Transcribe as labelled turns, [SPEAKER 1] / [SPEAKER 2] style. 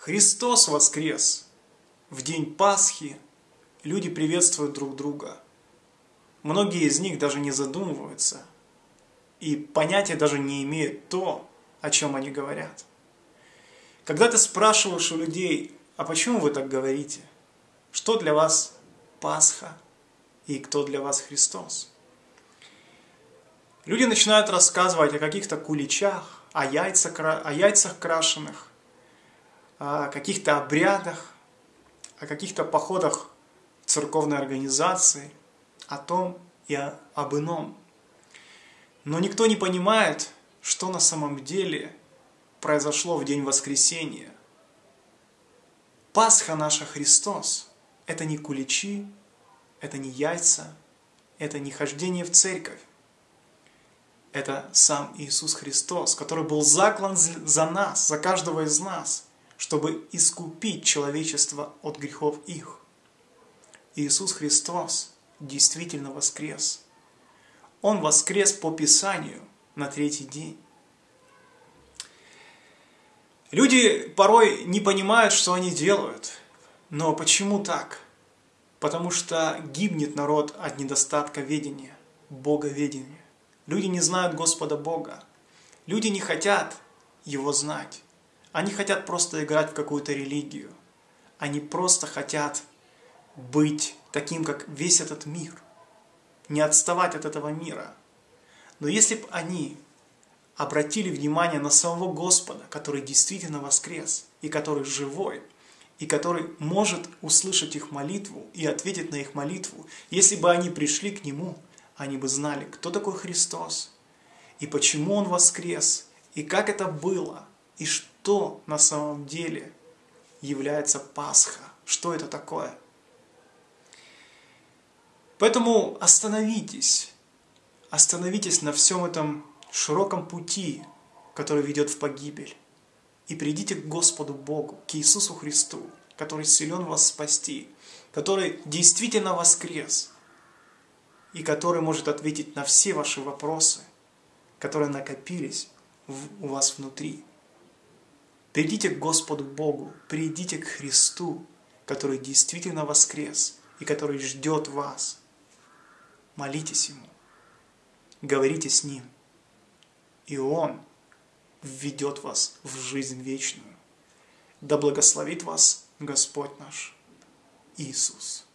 [SPEAKER 1] Христос воскрес! В день Пасхи люди приветствуют друг друга. Многие из них даже не задумываются и понятия даже не имеют то, о чем они говорят. Когда ты спрашиваешь у людей, а почему вы так говорите? Что для вас Пасха и кто для вас Христос? Люди начинают рассказывать о каких-то куличах, о, яйцах, о яйцах крашеных, о каких-то обрядах, о каких-то походах церковной организации, о том и об ином. Но никто не понимает, что на самом деле произошло в день воскресения. Пасха наша Христос – это не куличи, это не яйца, это не хождение в церковь. Это сам Иисус Христос, который был заклан за нас, за каждого из нас – чтобы искупить человечество от грехов их. Иисус Христос действительно воскрес. Он воскрес по Писанию на третий день. Люди порой не понимают, что они делают. Но почему так? Потому что гибнет народ от недостатка ведения, боговедения. Люди не знают Господа Бога. Люди не хотят Его знать. Они хотят просто играть в какую-то религию. Они просто хотят быть таким, как весь этот мир. Не отставать от этого мира. Но если бы они обратили внимание на самого Господа, который действительно воскрес, и который живой, и который может услышать их молитву и ответить на их молитву, если бы они пришли к Нему, они бы знали, кто такой Христос, и почему Он воскрес, и как это было, и что на самом деле является Пасха, что это такое. Поэтому остановитесь, остановитесь на всем этом широком пути, который ведет в погибель, и придите к Господу Богу, к Иисусу Христу, который силен вас спасти, который действительно воскрес, и который может ответить на все ваши вопросы, которые накопились у вас внутри. Придите к Господу Богу, придите к Христу, который действительно воскрес и который ждет вас. Молитесь Ему, говорите с Ним, и Он введет вас в жизнь вечную. Да благословит вас Господь наш Иисус.